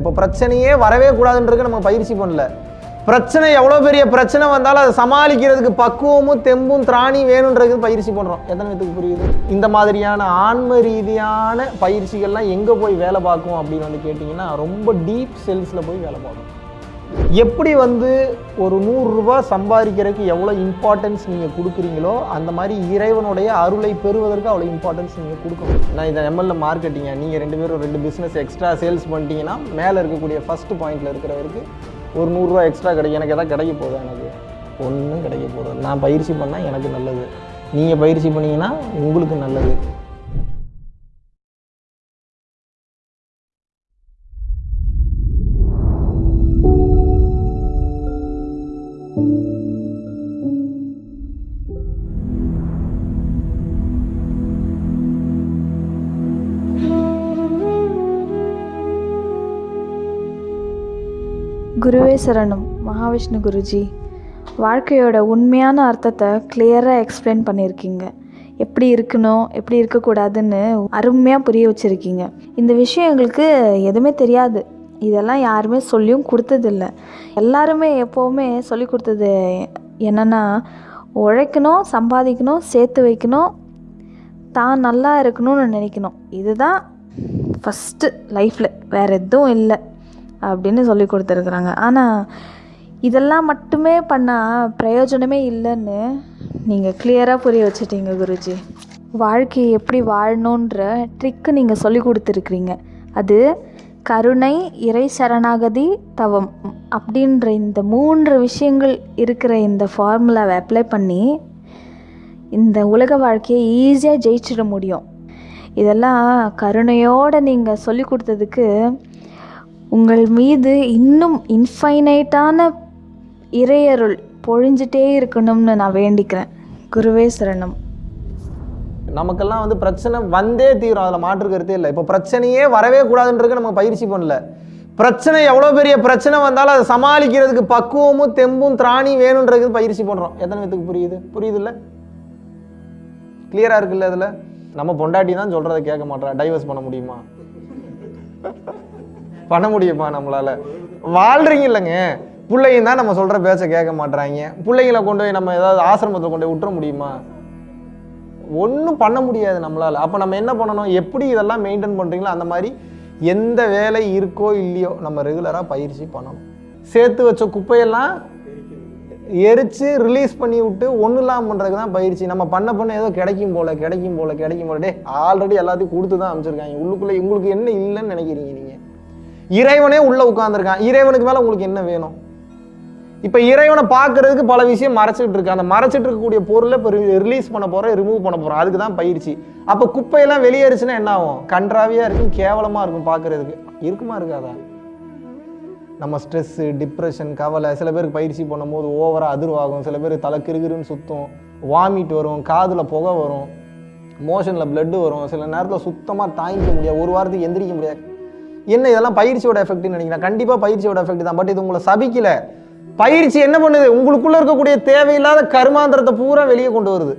இப்போ பிரச்சனையே வரவே கூடாதுன்றது நம்ம பயிற்சி பண்ணல. பிரச்சனை எவ்வளோ பெரிய பிரச்சனை வந்தாலும் அதை சமாளிக்கிறதுக்கு பக்குவமும் தெம்பும் திராணி வேணுன்றது பயிற்சி பண்ணுறோம் எத்தனை பேத்துக்கு புரியுது? இந்த மாதிரியான ஆன்ம ரீதியான பயிற்சிகள்லாம் எங்கே போய் வேலை பார்க்கும் அப்படின்னு வந்து கேட்டிங்கன்னா ரொம்ப டீப் செல்ஸில் போய் வேலை பார்க்கும். எப்படி வந்து ஒரு நூறுரூவா சம்பாதிக்கிறதுக்கு எவ்வளோ இம்பார்ட்டன்ஸ் நீங்கள் கொடுக்குறீங்களோ அந்த மாதிரி இறைவனுடைய அருளை பெறுவதற்கு அவ்வளோ இம்பார்ட்டன்ஸ் நீங்கள் கொடுக்கணும். நான் இதை எம்எல்ஏ மார்க்கெட்டிங்க நீங்கள் ரெண்டு பேரும் ரெண்டு பிஸ்னஸ் எக்ஸ்ட்ரா சேல்ஸ் பண்ணிட்டீங்கன்னா மேலே இருக்கக்கூடிய ஃபஸ்ட்டு பாயிண்டில் இருக்கிறவருக்கு ஒரு நூறுரூவா எக்ஸ்ட்ரா கிடைக்கும். எனக்கு எதாவது கிடைக்க போகுது எனக்கு? ஒன்றும் கிடைக்க போகுது நான் பயிற்சி பண்ணால் எனக்கு நல்லது. நீங்கள் பயிற்சி பண்ணிங்கன்னா உங்களுக்கு நல்லது. குருவே சரணம் மகாவிஷ்ணு குருஜி. வாழ்க்கையோட உண்மையான அர்த்தத்தை கிளியராக எக்ஸ்பிளைன் பண்ணியிருக்கீங்க. எப்படி இருக்கணும் எப்படி இருக்கக்கூடாதுன்னு அருமையாக புரிய வச்சுருக்கீங்க. இந்த விஷயம் எங்களுக்கு எதுவுமே தெரியாது. இதெல்லாம் யாருமே சொல்லியும் கொடுத்ததில்ல. எல்லாருமே எப்போவுமே சொல்லி கொடுத்தது என்னென்னா உழைக்கணும் சம்பாதிக்கணும் சேர்த்து வைக்கணும் தான் நல்லா இருக்கணும்னு நினைக்கணும். இதுதான் ஃபஸ்ட்டு லைஃப்பில் வேறு எதுவும் இல்லை. அப்படின்னு சொல்லி கொடுத்துருக்குறாங்க. ஆனால் இதெல்லாம் மட்டுமே பண்ணால் பிரயோஜனமே இல்லைன்னு நீங்கள் கிளியராக புரிய வச்சிட்டீங்க குருஜி. வாழ்க்கையை எப்படி வாழணுன்ற ட்ரிக்கு நீங்கள் சொல்லி கொடுத்துருக்குறீங்க. அது கருணை இறை சரணாகதி தவம். அப்படின்ற இந்த மூன்று விஷயங்கள் இருக்கிற இந்த ஃபார்முலாவை அப்ளை பண்ணி இந்த உலக வாழ்க்கையை ஈஸியாக ஜெயிச்சிட முடியும். இதெல்லாம் கருணையோடு நீங்கள் சொல்லி கொடுத்ததுக்கு உங்கள் மீது இன்னும் இன்ஃபைனைட்டான இறையருள் பொழிஞ்சிட்டே இருக்கணும்னு நான் வேண்டிக்கிறேன். குருவே சரணம். நமக்கெல்லாம் வந்து பிரச்சனை வந்தே தீரும். அதில் மாற்று கருத்தே இல்லை. இப்போ பிரச்சனையே வரவே கூடாதுன்றது நம்ம பயிற்சி பண்ணல. பிரச்சனை எவ்வளோ பெரிய பிரச்சனை வந்தாலும் அதை சமாளிக்கிறதுக்கு பக்குவமும் தெம்பும் திராணி வேணுன்றது பயிற்சி பண்ணுறோம் எத்தனை பேத்துக்கு புரியுது? புரியுது இல்லை கிளியராக இருக்குல்ல இதில் நம்ம பொண்டாட்டி தான் சொல்கிறத கேட்க மாட்டேறா டைவர்ஸ் பண்ண முடியுமா? பண்ண முடியுமா நம்மளால? வாழ்றீங்க இல்லைங்க பிள்ளைங்க தான் நம்ம சொல்கிற பேச்சை கேட்க மாட்றாங்க. பிள்ளைங்களை கொண்டு போய் நம்ம ஏதாவது ஆசிரமத்தில் கொண்டு போய் விட்டுற முடியுமா? ஒன்றும் பண்ண முடியாது நம்மளால். அப்போ நம்ம என்ன பண்ணணும்? எப்படி இதெல்லாம் மெயின்டைன் பண்ணுறீங்களோ அந்த மாதிரி எந்த வேலை இருக்கோ இல்லையோ நம்ம ரெகுலராக பயிற்சி பண்ணணும். சேர்த்து வச்ச குப்பையெல்லாம் எரித்து ரிலீஸ் பண்ணி விட்டு ஒன்றும் இல்லாமல் பண்ணுறதுக்கு தான் பயிற்சி. நம்ம பண்ண பண்ண ஏதோ கிடைக்கும் போல கிடைக்கும் போல கிடைக்கும் போல. டே ஆல்ரெடி எல்லாத்தையும் கொடுத்து தான் அமைச்சிருக்காங்க உள்ளுக்குள்ளே உங்களுக்கு என்ன இல்லைன்னு நினைக்கிறீங்க நீங்கள் இறைவனே உள்ளே உட்காந்துருக்கான் இறைவனுக்கு மேலே உங்களுக்கு என்ன வேணும்? இப்போ இறைவனை பார்க்கறதுக்கு பல விஷயம் மறைச்சிட்டு இருக்கு. அந்த மறைச்சிட்டு இருக்கக்கூடிய பொருளை இப்போ ரிலீஸ் பண்ண போகிறோம் ரிமூவ் பண்ண போகிறோம் அதுக்கு தான் பயிற்சி. அப்போ குப்பையெல்லாம் வெளியேறுச்சுன்னா என்ன ஆகும்? கன்றாவியாக இருக்கும் கேவலமாக இருக்கும் பார்க்கறதுக்கு. இருக்குமா இருக்காதா? நம்ம ஸ்ட்ரெஸ்ஸு டிப்ரெஷன் கவலை சில பேருக்கு பயிற்சி பண்ணும்போது ஓவராக அதிர்வாகும். சில பேர் தலை கிருகிருன்னு சுத்தும். வாமிட் வரும் காதில் புகை வரும். மோஷனில் blood வரும். சில நேரத்தில் சுத்தமாக தாங்கிக்க முடியாது. ஒரு வாரத்துக்கு எந்திரிக்க முடியாது. என்ன இதெல்லாம் பயிற்சியோட எஃபெக்ட்னு நினைக்கிறேன். கண்டிப்பாக பயிற்சியோட எஃபெக்ட் தான். பட் இது உங்களை சபிக்கல. பயிற்சி என்ன பண்ணுது? உங்களுக்குள்ள இருக்கக்கூடிய தேவையில்லாத கருமாந்திரத்தை பூரா வெளியே கொண்டு வருது.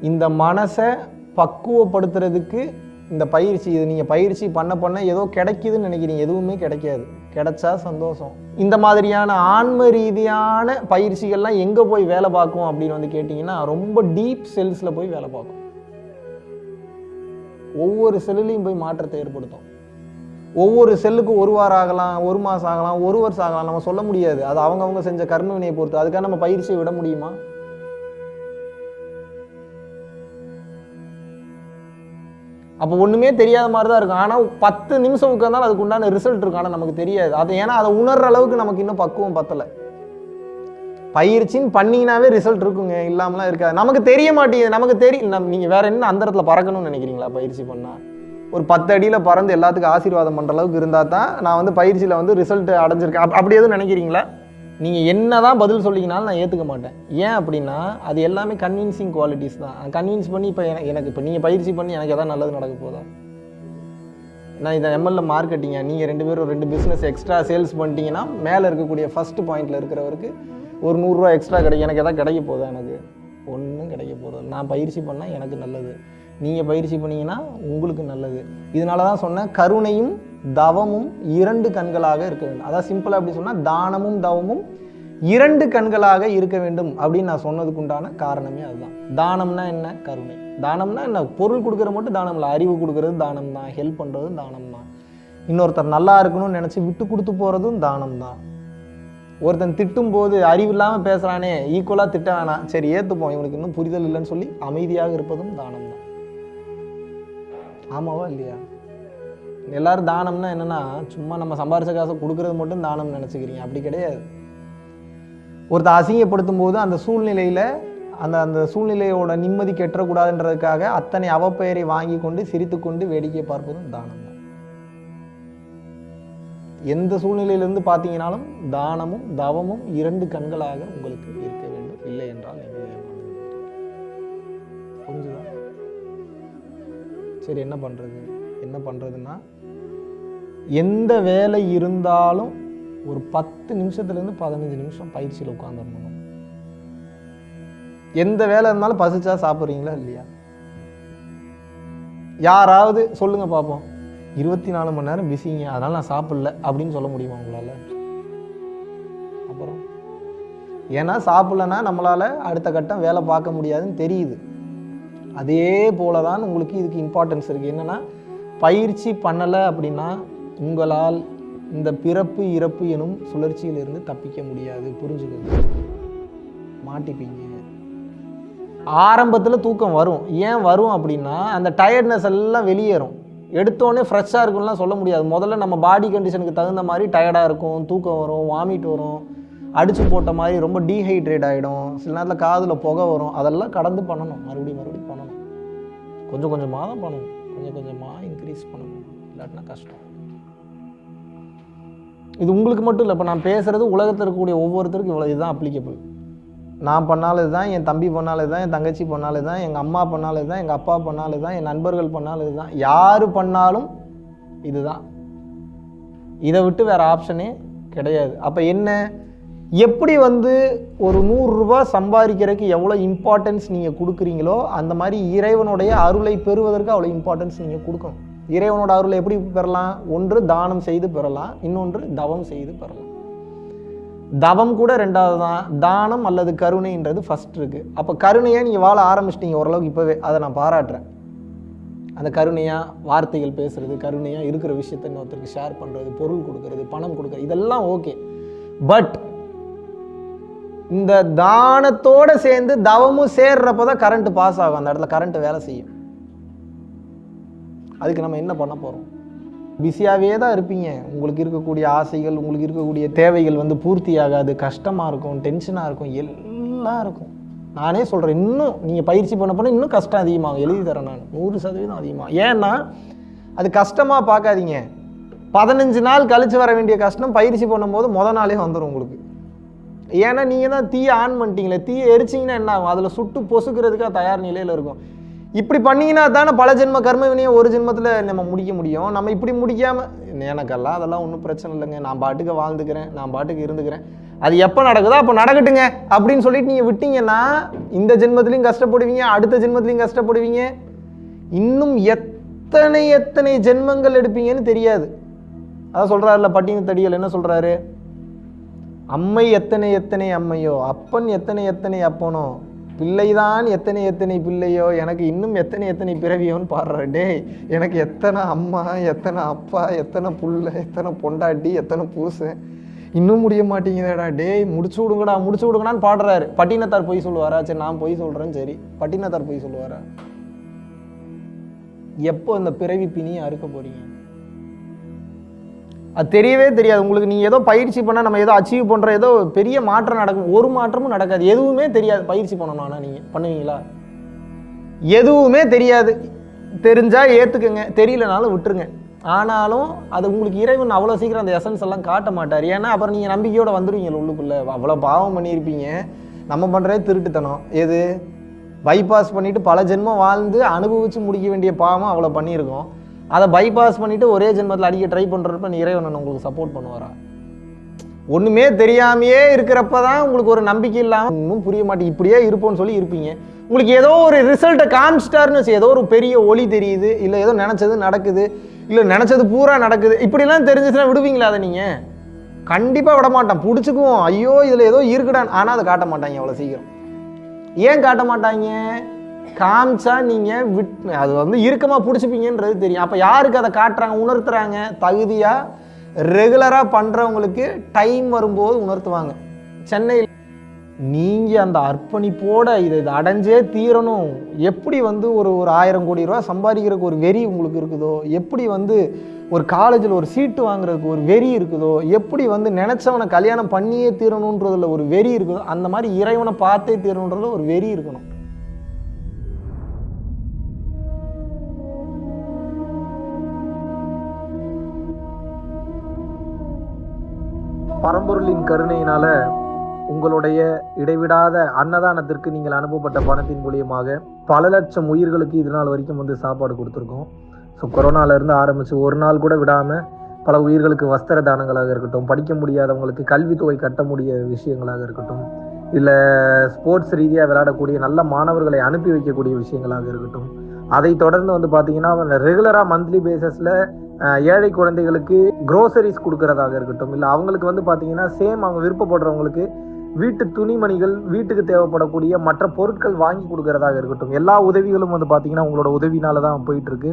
இந்த மனசை பக்குவப்படுத்துறதுக்கு இந்த பயிற்சி இது நீங்கள் பயிற்சி பண்ண பண்ண ஏதோ கிடைக்குதுன்னு நினைக்கிறீங்க. எதுவுமே கிடைக்காது. கிடைச்சா சந்தோஷம். இந்த மாதிரியான ஆன்ம ரீதியான பயிற்சிகள்லாம் எங்கே போய் வேலை பார்க்கும் அப்படின்னு வந்து கேட்டிங்கன்னா ரொம்ப டீப் செல்ஸில் போய் வேலை பார்க்கும். ஒவ்வொரு செல்லுலையும் போய் மாற்றத்தை ஏற்படுத்தும். ஒவ்வொரு செல்லுக்கும் ஒரு வாரம் ஆகலாம் ஒரு மாதம் ஆகலாம் ஒரு வருஷம் ஆகலாம். நம்ம சொல்ல முடியாது. அது அவங்கவுங்க செஞ்ச கர்ம வினையை பொறுத்து. அதுக்காக நம்ம பயிற்சியை விட முடியுமா? அப்போ ஒன்றுமே தெரியாத மாதிரி தான் இருக்கும். ஆனால் பத்து நிமிஷம் உட்காந்தாலும் அதுக்கு உண்டான ரிசல்ட் இருக்கும் ஆனால் நமக்கு தெரியாது. அது ஏன்னா அதை உணர்ற அளவுக்கு நமக்கு இன்னும் பக்குவம் பத்தலை. பயிற்சின்னு பண்ணிங்கனாவே ரிசல்ட் இருக்குங்க. இல்லாமலாம் இருக்காது. நமக்கு தெரிய மாட்டேங்குது. நமக்கு தெரியும் நம் நீங்கள் வேற என்ன அந்த இடத்துல பறக்கணும்னு நினைக்கிறீங்களா பயிற்சி பண்ணால் ஒரு பத்து அடியில் பறந்து எல்லாத்துக்கும் ஆசீர்வாதம் பண்ணுற அளவுக்கு இருந்தால் தான் நான் வந்து பயிற்சியில் வந்து ரிசல்ட் அடைஞ்சிருக்கேன். அப் அப்படி எதுவும் நினைக்கிறீங்களா? நீங்கள் என்ன தான் பதில் சொல்லிங்கனாலும் நான் ஏற்றுக்க மாட்டேன். ஏன் அப்படின்னா அது எல்லாமே கன்வின்சிங் குவாலிட்டிஸ் தான். கன்வின்ஸ் பண்ணி இப்போ எனக்கு இப்போ நீங்கள் பயிற்சி பண்ணி எனக்கு எதாவது நல்லது நடக்க போதா? நான் இதை எம்எல்ஏ மார்க்கெட்டிங்க நீங்கள் ரெண்டு பேரும் ரெண்டு பிஸ்னஸ் எக்ஸ்ட்ரா சேல்ஸ் பண்ணிட்டீங்கன்னா மேலே இருக்கக்கூடிய ஃபஸ்ட் பாயிண்டில் இருக்கிறவருக்கு ஒரு நூறுரூவா எக்ஸ்ட்ரா கிடைக்கும் எனக்கு எதாவது கிடைக்க போதா எனக்கு? ஒன்றும் கிடைக்க போகிறது நான் பயிற்சி பண்ணால் எனக்கு நல்லது. நீங்கள் பயிற்சி பண்ணீங்கன்னா உங்களுக்கு நல்லது. இதனால தான் சொன்னேன் கருணையும் தவமும் இரண்டு கண்களாக இருக்க வேண்டும். அதான் சிம்பிளாக அப்படி சொன்னால் தானமும் தவமும் இரண்டு கண்களாக இருக்க வேண்டும் அப்படின்னு நான் சொன்னதுக்கு உண்டான காரணமே அதுதான். தானம்னா என்ன? கருணை. தானம்னா என்ன? பொருள் கொடுக்குற மட்டும் தானம் இல்லை அறிவு கொடுக்கறது தானம் தான் ஹெல்ப் பண்ணுறது தானம் தான். இன்னொருத்தர் நல்லா இருக்கணும்னு நினச்சி விட்டு கொடுத்து போகிறதும் தானம் தான். ஒருத்தன் திட்டும் போது அறிவு இல்லாமல் பேசுகிறானே ஈக்குவலாக திட்ட வேணாம். சரி ஏற்றுப்போம் இவனுக்கு இன்னும் புரிதல் இல்லைன்னு சொல்லி அமைதியாக இருப்பதும் தானம் தான். ஆமாவா இல்லையா? எல்லாரும் தானம்னா என்னன்னா சும்மா நம்ம சம்பாரிச்ச காசை கொடுக்கறது மட்டும் தானம் நினச்சிக்கிறீங்க. அப்படி கிடையாது. ஒருத்தர் அசிங்கப்படுத்தும் போது அந்த சூழ்நிலையில் அந்த அந்த சூழ்நிலையோட நிம்மதி கெட்டக்கூடாதுன்றதுக்காக அத்தனை அவப்பெயரை வாங்கி கொண்டு சிரித்து கொண்டு வேடிக்கை பார்ப்பதும் தானம் தான் எந்த சூழ்நிலையிலிருந்து பார்த்தீங்கனாலும் தானமும் தவமும் இரண்டு கண்களாக உங்களுக்கு இருக்க வேண்டும். இல்லை என்றால் நீங்கள் சரி என்ன பண்ணுறது என்ன பண்ணுறதுன்னா எந்த வேலை இருந்தாலும் ஒரு பத்து நிமிஷத்துலேருந்து பதினஞ்சு நிமிஷம் பயிற்சியில் உட்காந்துடணும் எந்த வேலை இருந்தாலும் பசிச்சா சாப்பிட்றீங்களா இல்லையா? யாராவது சொல்லுங்க பார்ப்போம் இருபத்தி நாலு மணி நேரம் பிஸிங்க அதனால நான் சாப்பிடல அப்படின்னு சொல்ல முடியுமா உங்களால்? அப்புறம்? ஏன்னா சாப்பிடலன்னா நம்மளால் அடுத்த கட்டம் வேலை பார்க்க முடியாதுன்னு தெரியுது. அதே போல தான் உங்களுக்கு இதுக்கு இம்பார்ட்டன்ஸ் இருக்குது என்னென்னா பயிற்சி பண்ணலை அப்படின்னா உங்களால் இந்த பிறப்பு இறப்பு எனும் சுழற்சியிலிருந்து தப்பிக்க முடியாது. புரிஞ்சுக்கோங்க. மாட்டிப்பீங்க. ஆரம்பத்தில் தூக்கம் வரும். ஏன் வரும் அப்படின்னா அந்த டயர்ட்னஸ் எல்லாம் வெளியேறும். எடுத்தோடனே ஃப்ரெஷ்ஷாக இருக்கும்லாம் சொல்ல முடியாது. முதல்ல நம்ம பாடி கண்டிஷனுக்கு தகுந்த மாதிரி டயர்டாக இருக்கும் தூக்கம் வரும் வாமிட் வரும். அடித்து போட்ட மாதிரி ரொம்ப டீஹைட்ரேட் ஆகிடும் சில நேரத்தில் காதில் புகை வரும். அதெல்லாம் கடந்து பண்ணணும். மறுபடியும் மறுபடியும் பண்ணணும். கொஞ்சம் கொஞ்சமாக தான் பண்ணணும். கொஞ்சம் கொஞ்சமாக இன்க்ரீஸ் பண்ணணும். இல்லாட்டினா கஷ்டம். இது உங்களுக்கு மட்டும் இல்லை. இப்போ நான் பேசுகிறது உலகத்தில் இருக்கக்கூடிய ஒவ்வொருத்தருக்கும் இவ்வளோ இதுதான் அப்ளிகபிள் நான் பண்ணாலே தான் என் தம்பி பண்ணாலே தான் என் தங்கச்சி பண்ணாலே தான் எங்கள் அம்மா பண்ணாலே தான் எங்கள் அப்பா பண்ணாலும் தான் என் நண்பர்கள் பண்ணாலும் இதுதான். யார் பண்ணாலும் இதுதான். இதை விட்டு வேறு ஆப்ஷனே கிடையாது. அப்போ என்ன? எப்படி வந்து ஒரு நூறுரூபா சம்பாதிக்கிறதுக்கு எவ்வளோ இம்பார்ட்டன்ஸ் நீங்கள் கொடுக்குறீங்களோ அந்த மாதிரி இறைவனுடைய அருளை பெறுவதற்கு அவ்வளோ இம்பார்ட்டன்ஸ் நீங்கள் கொடுக்கணும். இறைவனோட அருளை எப்படி பெறலாம்? ஒன்று தானம் செய்து பெறலாம். இன்னொன்று தவம் செய்து பெறலாம். தவம் கூட ரெண்டாவது தான் தானம் அல்லது கருணைன்றது ஃபஸ்ட் இருக்குது அப்போ கருணையை நீங்கள் வாழ ஆரம்பிச்சிட்டீங்க ஓரளவுக்கு இப்போவே. அதை நான் பாராட்டுறேன். அந்த கருணையாக வார்த்தைகள் பேசுறது கருணையாக இருக்கிற விஷயத்த இன்னொருத்தருக்கு ஷேர் பண்ணுறது பொருள் கொடுக்கறது பணம் கொடுக்கறது இதெல்லாம் ஓகே பட் இந்த தானத்தோடு சேர்ந்து தவமும் சேர்றப்போ தான் கரண்ட் பாஸ் ஆகும். அந்த இடத்துல கரண்ட் வேலை செய்யும். அதுக்கு நம்ம என்ன பண்ண போகிறோம் பிஸியாகவே தான் இருப்பீங்க. உங்களுக்கு இருக்கக்கூடிய ஆசைகள் உங்களுக்கு இருக்கக்கூடிய தேவைகள் வந்து பூர்த்தி ஆகாது. கஷ்டமாக இருக்கும் டென்ஷனாக இருக்கும் எல்லாம் இருக்கும். நானே சொல்கிறேன் இன்னும் நீங்கள் பயிற்சி பண்ண போனால் இன்னும் கஷ்டம் அதிகமாகும். எழுதி தரேன் நான். நூறு சதவீதம் அதிகமாகும் ஏன்னா அது கஷ்டமாக பார்க்காதீங்க. பதினஞ்சு நாள் கழித்து வர வேண்டிய கஷ்டம் பயிற்சி பண்ணும்போது முத நாளே வந்துடும் உங்களுக்கு. ஏன்னா நீங்கள் தான் தீயை ஆன் பண்ணிட்டீங்களே தீயை எரிச்சிங்கன்னா என்ன ஆகும்? அதில் சுட்டு பொசுக்கிறதுக்காக தயார் நிலையில் இருக்கும். இப்படி பண்ணீங்கன்னா தானே பல ஜென்ம கர்ம வினையை ஒரு ஜென்மத்தில் நம்ம முடிக்க முடியும். நம்ம இப்படி முடிக்காமல் எனக்கெல்லாம் அதெல்லாம் ஒன்றும் பிரச்சனை இல்லைங்க. நான் பாட்டுக்கு வாழ்ந்துக்கிறேன் நான் பாட்டுக்கு இருந்துக்கிறேன். அது எப்போ நடக்குதோ அப்போ நடக்கட்டுங்க அப்படின்னு சொல்லிட்டு நீங்கள் விட்டீங்கன்னா இந்த ஜென்மத்திலையும் கஷ்டப்படுவீங்க அடுத்த ஜென்மத்திலையும் கஷ்டப்படுவீங்க. இன்னும் எத்தனை எத்தனை ஜென்மங்கள் எடுப்பீங்கன்னு தெரியாது. அதான் சொல்கிறாருல பட்டின தடிகள் என்ன சொல்கிறாரு அம்மை எத்தனை எத்தனை அம்மையோ அப்பன் எத்தனை எத்தனை அப்பனோ பிள்ளைதான் எத்தனை எத்தனை பிள்ளையோ எனக்கு இன்னும் எத்தனை எத்தனை பிறவியோன்னு பாடுறாரு. டேய் எனக்கு எத்தனை அம்மா எத்தனை அப்பா எத்தனை புள்ள எத்தனை பொண்டாட்டி எத்தனை பூசை இன்னும் முடிய மாட்டேங்குதேடா டேய் முடிச்சு விடுங்கடா முடிச்சு விடுங்கடான்னு பாடுறாரு. பட்டினத்தார் பொய் சொல்லுவாரா? சரி நான் பொய் சொல்கிறேன் சரி பட்டினத்தார் பொய் சொல்லுவாரா? எப்போ இந்த பிறவி பிணியை அறுக்க போறீங்க? அது தெரியவே தெரியாது. உங்களுக்கு நீங்கள் ஏதோ பயிற்சி பண்ணால் நம்ம ஏதோ அச்சீவ் பண்ணுற ஏதோ பெரிய மாற்றம் நடக்கும். ஒரு மாற்றமும் நடக்காது. எதுவுமே தெரியாது. பயிற்சி பண்ணணும் ஆனால் நீங்கள் பண்ணுவீங்களா? எதுவுமே தெரியாது. தெரிஞ்சால் ஏற்றுக்குங்க தெரியலனாலும் விட்டுருங்க. ஆனாலும் அது உங்களுக்கு இறைவன் அவ்வளோ சீக்கிரம் அந்த எசன்ஸ் எல்லாம் காட்ட மாட்டார். ஏன்னா அப்புறம் நீங்கள் நம்பிக்கையோடு வந்துடுவீங்க உள்ளுக்குள்ளே. அவ்வளோ பாவம் பண்ணியிருப்பீங்க. நம்ம பண்ணுறதே திருட்டுத்தனம். எது? பைபாஸ் பண்ணிவிட்டு பல ஜென்மம் வாழ்ந்து அனுபவித்து முடிக்க வேண்டிய பாவம் அவ்வளோ பண்ணியிருக்கோம். அதை பைபாஸ் பண்ணிவிட்டு ஒரே ஜென்மத்தில் அடிக்க ட்ரை பண்ணுறப்ப நீ இறைவன் உங்களுக்கு சப்போர்ட் பண்ணுவாரா? ஒன்றுமே தெரியாமையே இருக்கிறப்ப தான் உங்களுக்கு ஒரு நம்பிக்கை இல்லாமல் இன்னும் புரிய மாட்டேங்குது. இப்படியே இருப்போம்னு சொல்லி இருப்பீங்க. உங்களுக்கு ஏதோ ஒரு ரிசல்ட்டை காமிச்சிட்டாருன்னு ஏதோ ஒரு பெரிய ஒளி தெரியுது இல்லை ஏதோ நினச்சது நடக்குது இல்லை நினச்சது பூரா நடக்குது. இப்படிலாம் தெரிஞ்சுச்சுன்னா விடுவீங்களா அதை நீங்கள் கண்டிப்பாக விட மாட்டான் பிடிச்சிக்குவோம். ஐயோ இதில் ஏதோ இருக்குடான் ஆனால் அதை காட்ட மாட்டாங்க அவ்வளோ சீக்கிரம். ஏன் காட்ட மாட்டாங்க? காமிச்சா நீங்கள் விட் அது வந்து இறுக்கமாக பிடிச்சிப்பீங்கன்றது தெரியும். அப்போ யாருக்கு அதை காட்டுறாங்க உணர்த்துறாங்க? தகுதியாக ரெகுலராக பண்ணுறவங்களுக்கு டைம் வரும்போது உணர்த்துவாங்க. சென்னையில் நீங்கள் அந்த அர்ப்பணிப்போட இதை இதை அடைஞ்சே தீரணும். எப்படி வந்து ஒரு ஒரு ஆயிரம் கோடி ரூபா சம்பாதிக்கிறதுக்கு ஒரு வெறி உங்களுக்கு இருக்குதோ? எப்படி வந்து ஒரு காலேஜில் ஒரு சீட்டு வாங்குறதுக்கு ஒரு வெறி இருக்குதோ? எப்படி வந்து நினச்சவனை கல்யாணம் பண்ணியே தீரணுன்றதில் ஒரு வெறி இருக்குதோ? அந்த மாதிரி இறைவனை பார்த்தே தீரணுன்றதில் ஒரு வெறி இருக்கணும். பரம்பொருளின் கருணையினால உங்களுடைய இடைவிடாத அன்னதானத்திற்கு நீங்கள் அனுப்பப்பட்ட பணத்தின் மூலியமாக பல லட்சம் உயிர்களுக்கு இது நாள் வரைக்கும் வந்து சாப்பாடு கொடுத்துருக்கோம். ஸோ கொரோனாலேருந்து ஆரம்பித்து ஒரு நாள் கூட விடாமல் பல உயிர்களுக்கு வஸ்திர தானங்களாக இருக்கட்டும் படிக்க முடியாதவங்களுக்கு கல்வித்தொகை கட்ட முடிய விஷயங்களாக இருக்கட்டும் இல்லை ஸ்போர்ட்ஸ் ரீதியாக விளையாடக்கூடிய நல்ல மாணவர்களை அனுப்பி வைக்கக்கூடிய விஷயங்களாக இருக்கட்டும் அதை தொடர்ந்து வந்து பார்த்தீங்கன்னா ரெகுலராக மந்த்லி பேசஸில் ஏழை குழந்தைகளுக்கு க்ரோசரிஸ் கொடுக்கறதாக இருக்கட்டும் இல்லை அவங்களுக்கு வந்து பார்த்தீங்கன்னா சேம் அவங்க விருப்பப்படுறவங்களுக்கு வீட்டு துணிமணிகள் வீட்டுக்கு தேவைப்படக்கூடிய மற்ற பொருட்கள் வாங்கி கொடுக்கறதாக இருக்கட்டும். எல்லா உதவிகளும் வந்து பார்த்தீங்கன்னா உங்களோட உதவினால தான் போயிட்டு இருக்கு.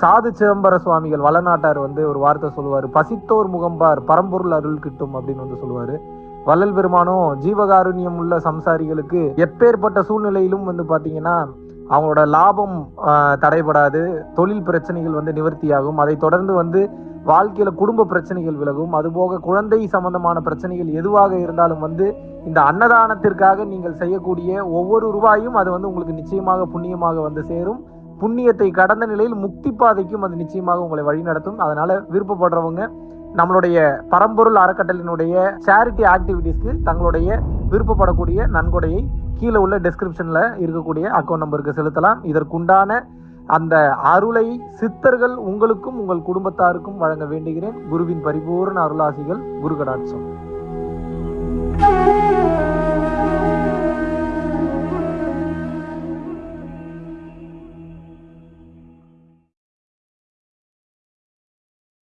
சாது சிதம்பர சுவாமிகள் வளநாட்டார் வந்து ஒரு வார்த்தை சொல்லுவார் பசித்தோர் முகம்பார் பரம்பொருள் அருள் கிட்டும் அப்படின்னு வந்து சொல்லுவார். வள்ளல் பெருமானும் ஜீவகாருண்யம் உள்ள சம்சாரிகளுக்கு எப்பேற்பட்ட சூழ்நிலையிலும் வந்து பார்த்தீங்கன்னா அவங்களோட லாபம் தடைபடாது. தொழில் பிரச்சனைகள் வந்து நிவர்த்தியாகும். அதை தொடர்ந்து வந்து வாழ்க்கையில குடும்ப பிரச்சனைகள் விலகும். அதுபோக குழந்தை சம்பந்தமான பிரச்சனைகள் எதுவாக இருந்தாலும் வந்து இந்த அன்னதானத்திற்காக நீங்கள் செய்யக்கூடிய ஒவ்வொரு ரூபாயும் அது வந்து உங்களுக்கு நிச்சயமாக புண்ணியமாக வந்து சேரும். புண்ணியத்தை கடந்த நிலையில் முக்தி பாதைக்கும் அது நிச்சயமாக உங்களை வழிநடத்தும் அதனால விருப்பப்படுறவங்க நம்மளுடைய பரம்பொருள் அறக்கட்டளினுடைய சேரிட்டி ஆக்டிவிட்டீஸ்க்கு தங்களுடைய விருப்பப்படக்கூடிய நன்கொடையை கீழே உள்ள டெஸ்கிரிப்ஷன்ல இருக்கக்கூடிய அக்கௌண்ட் நம்பருக்கு செலுத்தலாம். இதற்குண்டான அந்த அருளை சித்தர்கள் உங்களுக்கும் உங்கள் குடும்பத்தாருக்கும் வழங்க வேண்டுகிறேன். குருவின் பரிபூர்ண அருளாசிகள் குரு கடாட்சம்